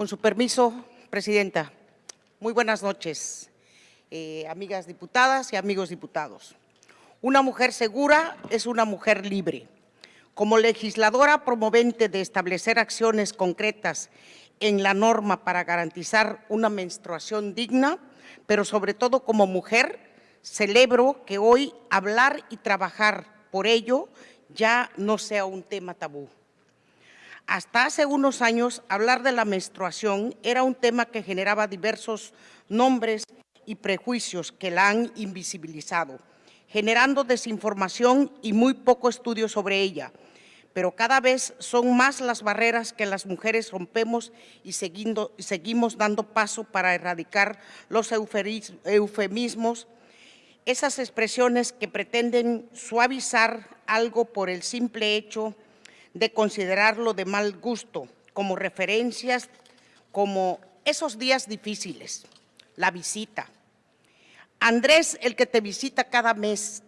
Con su permiso, Presidenta, muy buenas noches, eh, amigas diputadas y amigos diputados. Una mujer segura es una mujer libre. Como legisladora promovente de establecer acciones concretas en la norma para garantizar una menstruación digna, pero sobre todo como mujer, celebro que hoy hablar y trabajar por ello ya no sea un tema tabú. Hasta hace unos años, hablar de la menstruación era un tema que generaba diversos nombres y prejuicios que la han invisibilizado, generando desinformación y muy poco estudio sobre ella. Pero cada vez son más las barreras que las mujeres rompemos y seguimos dando paso para erradicar los eufemismos, esas expresiones que pretenden suavizar algo por el simple hecho considerarlo de mal gusto, como referencias, como esos días difíciles, la visita. Andrés, el que te visita cada mes,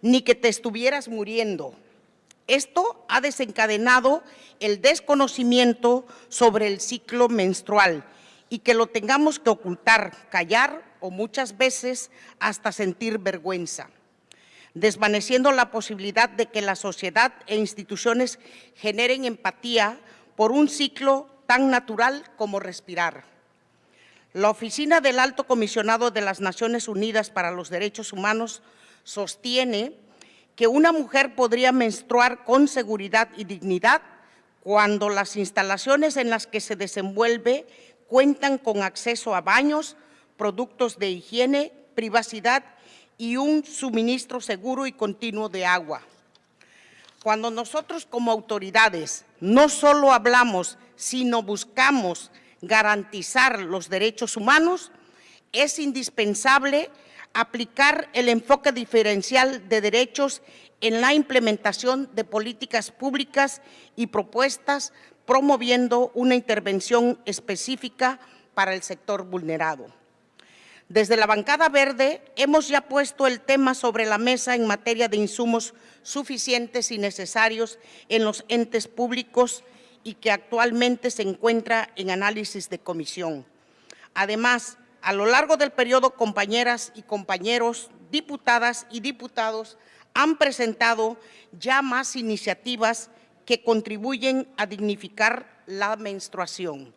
ni que te estuvieras muriendo. Esto ha desencadenado el desconocimiento sobre el ciclo menstrual y que lo tengamos que ocultar, callar o muchas veces hasta sentir vergüenza desvaneciendo la posibilidad de que la sociedad e instituciones generen empatía por un ciclo tan natural como respirar. La Oficina del Alto Comisionado de las Naciones Unidas para los Derechos Humanos sostiene que una mujer podría menstruar con seguridad y dignidad cuando las instalaciones en las que se desenvuelve cuentan con acceso a baños, productos de higiene, privacidad y un suministro seguro y continuo de agua. Cuando nosotros como autoridades no solo hablamos, sino buscamos garantizar los derechos humanos, es indispensable aplicar el enfoque diferencial de derechos en la implementación de políticas públicas y propuestas promoviendo una intervención específica para el sector vulnerado. Desde la bancada verde hemos ya puesto el tema sobre la mesa en materia de insumos suficientes y necesarios en los entes públicos y que actualmente se encuentra en análisis de comisión. Además, a lo largo del periodo, compañeras y compañeros, diputadas y diputados han presentado ya más iniciativas que contribuyen a dignificar la menstruación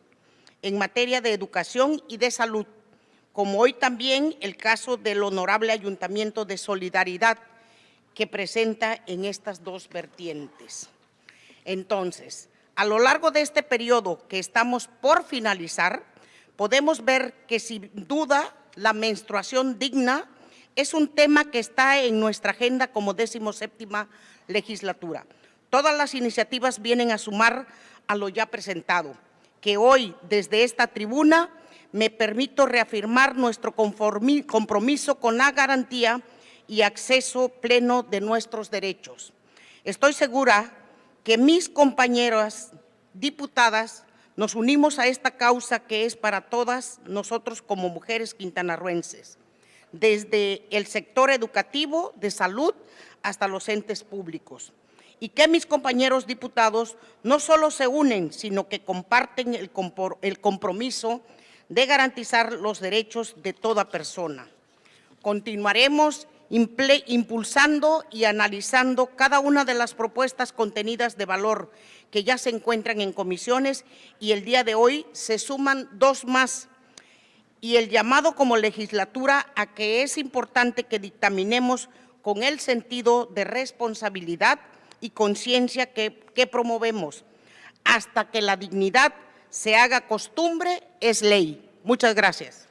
en materia de educación y de salud, como hoy también el caso del Honorable Ayuntamiento de Solidaridad, que presenta en estas dos vertientes. Entonces, a lo largo de este periodo que estamos por finalizar, podemos ver que sin duda la menstruación digna es un tema que está en nuestra agenda como décimo séptima legislatura. Todas las iniciativas vienen a sumar a lo ya presentado, que hoy desde esta tribuna me permito reafirmar nuestro compromiso con la garantía y acceso pleno de nuestros derechos. Estoy segura que mis compañeras diputadas nos unimos a esta causa que es para todas nosotros como mujeres quintanarruenses, desde el sector educativo, de salud, hasta los entes públicos. Y que mis compañeros diputados no solo se unen, sino que comparten el compromiso de garantizar los derechos de toda persona. Continuaremos impulsando y analizando cada una de las propuestas contenidas de valor que ya se encuentran en comisiones y el día de hoy se suman dos más y el llamado como legislatura a que es importante que dictaminemos con el sentido de responsabilidad y conciencia que, que promovemos hasta que la dignidad se haga costumbre, es ley. Muchas gracias.